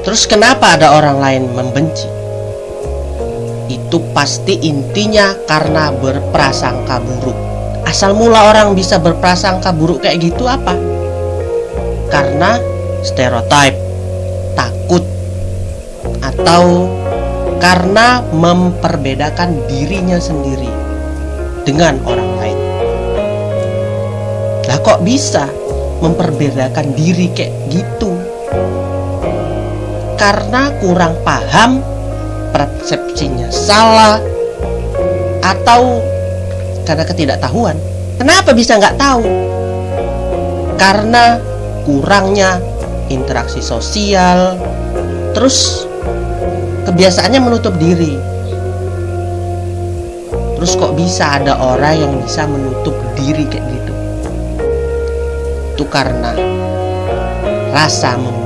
Terus kenapa ada orang lain membenci? Itu pasti intinya karena berprasangka buruk. Asal mula orang bisa berprasangka buruk kayak gitu apa? Karena stereotip, takut, atau karena memperbedakan dirinya sendiri dengan orang lain. Lah kok bisa memperbedakan diri kayak gitu? Karena kurang paham, persepsinya salah, atau karena ketidaktahuan. Kenapa bisa nggak tahu? Karena kurangnya interaksi sosial, terus kebiasaannya menutup diri. Terus kok bisa ada orang yang bisa menutup diri kayak gitu? Itu karena rasa membenci